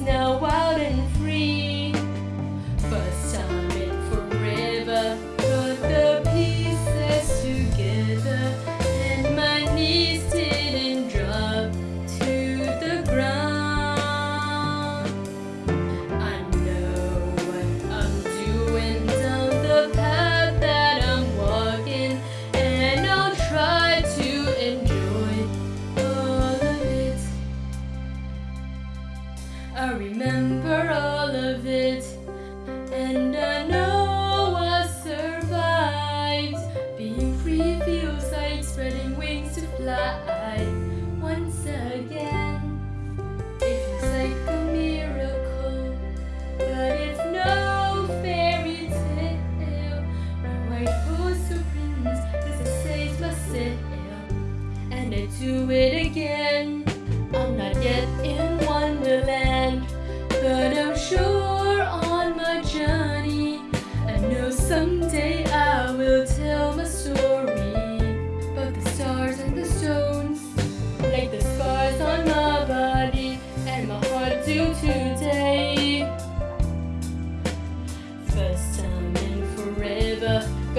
Snow White. I remember all of it. And I know I survived. Being free feels like spreading wings to fly. Once again It feels like a miracle. But it's no fairy tale. My white horse who brings this is my sail. And I do it again.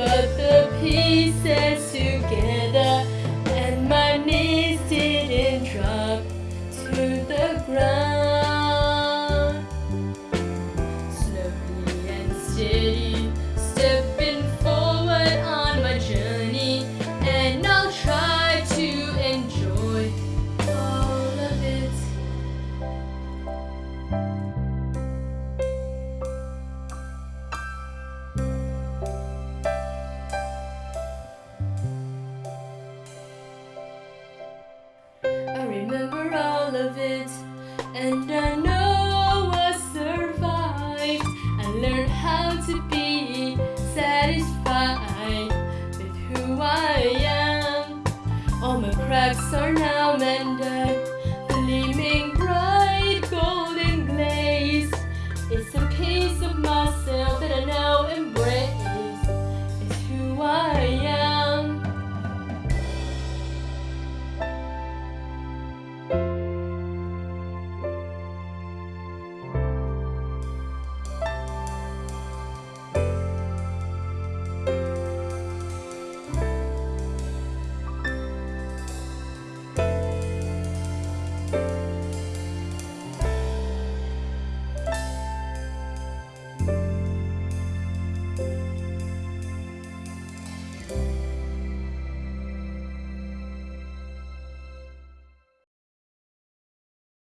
Got the pieces together, and my knees didn't drop to the ground. Slowly and steady, and I know I survived. I learned how to be satisfied with who I am. All my cracks are now mended.